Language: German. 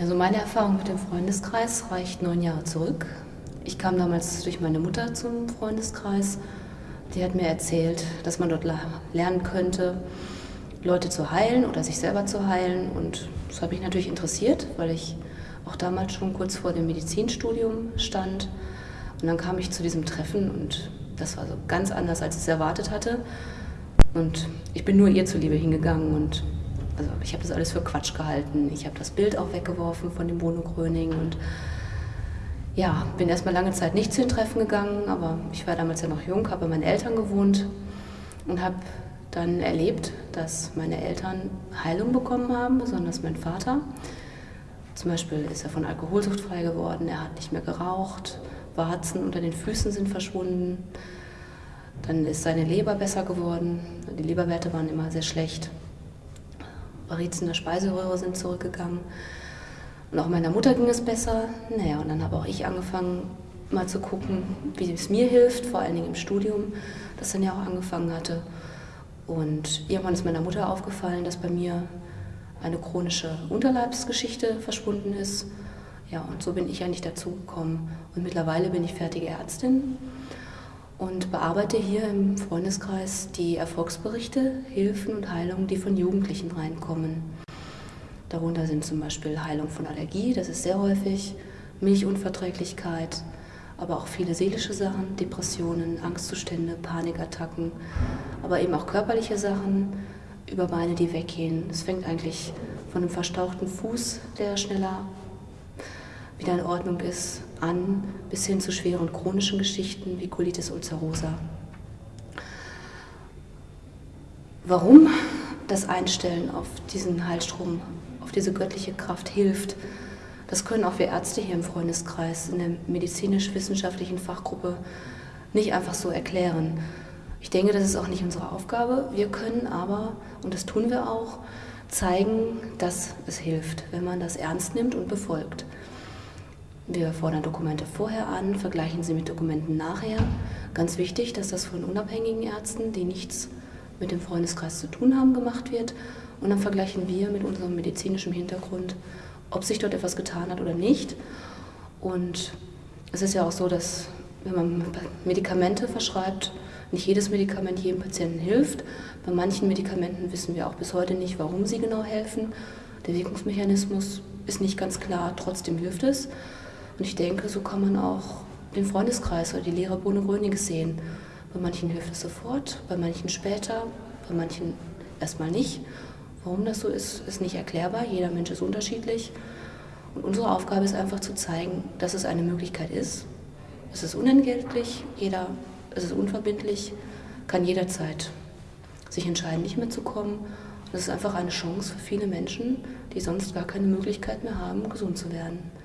Ja, so meine Erfahrung mit dem Freundeskreis reicht neun Jahre zurück. Ich kam damals durch meine Mutter zum Freundeskreis. Die hat mir erzählt, dass man dort lernen könnte, Leute zu heilen oder sich selber zu heilen. Und das hat mich natürlich interessiert, weil ich auch damals schon kurz vor dem Medizinstudium stand. Und dann kam ich zu diesem Treffen und das war so ganz anders, als ich es erwartet hatte. Und ich bin nur ihr zuliebe hingegangen und also ich habe das alles für Quatsch gehalten. Ich habe das Bild auch weggeworfen von dem Bruno Gröning und ja, bin erstmal lange Zeit nicht zu den Treffen gegangen, aber ich war damals ja noch jung, habe bei meinen Eltern gewohnt und habe dann erlebt, dass meine Eltern Heilung bekommen haben, besonders mein Vater. Zum Beispiel ist er von Alkoholsucht frei geworden, er hat nicht mehr geraucht, Warzen unter den Füßen sind verschwunden. Dann ist seine Leber besser geworden, die Leberwerte waren immer sehr schlecht. Varizen der Speiseröhre sind zurückgegangen. Und auch meiner Mutter ging es besser. Naja, und dann habe auch ich angefangen, mal zu gucken, wie es mir hilft, vor allen Dingen im Studium, das dann ja auch angefangen hatte. Und irgendwann ist meiner Mutter aufgefallen, dass bei mir eine chronische Unterleibsgeschichte verschwunden ist. Ja, und so bin ich eigentlich dazu gekommen. Und mittlerweile bin ich fertige Ärztin und bearbeite hier im Freundeskreis die Erfolgsberichte, Hilfen und Heilungen, die von Jugendlichen reinkommen. Darunter sind zum Beispiel Heilung von Allergie, das ist sehr häufig, Milchunverträglichkeit, aber auch viele seelische Sachen, Depressionen, Angstzustände, Panikattacken, aber eben auch körperliche Sachen, über Beine, die weggehen. Es fängt eigentlich von einem verstauchten Fuß, der schneller wieder in Ordnung ist, an, bis hin zu schweren chronischen Geschichten wie Colitis ulcerosa. Warum das Einstellen auf diesen Heilstrom, auf diese göttliche Kraft hilft, das können auch wir Ärzte hier im Freundeskreis in der medizinisch-wissenschaftlichen Fachgruppe nicht einfach so erklären. Ich denke, das ist auch nicht unsere Aufgabe. Wir können aber, und das tun wir auch, zeigen, dass es hilft, wenn man das ernst nimmt und befolgt. Wir fordern Dokumente vorher an, vergleichen sie mit Dokumenten nachher. Ganz wichtig, dass das von unabhängigen Ärzten, die nichts mit dem Freundeskreis zu tun haben, gemacht wird. Und dann vergleichen wir mit unserem medizinischen Hintergrund, ob sich dort etwas getan hat oder nicht. Und es ist ja auch so, dass wenn man Medikamente verschreibt, nicht jedes Medikament jedem Patienten hilft. Bei manchen Medikamenten wissen wir auch bis heute nicht, warum sie genau helfen. Der Wirkungsmechanismus ist nicht ganz klar, trotzdem hilft es. Und ich denke, so kann man auch den Freundeskreis oder die Lehre Bohne Grönig sehen. Bei manchen hilft es sofort, bei manchen später, bei manchen erstmal nicht. Warum das so ist, ist nicht erklärbar. Jeder Mensch ist unterschiedlich. Und unsere Aufgabe ist einfach zu zeigen, dass es eine Möglichkeit ist. Es ist unentgeltlich, jeder, es ist unverbindlich, kann jederzeit sich entscheiden, nicht mehr zu kommen. Und es ist einfach eine Chance für viele Menschen, die sonst gar keine Möglichkeit mehr haben, gesund zu werden.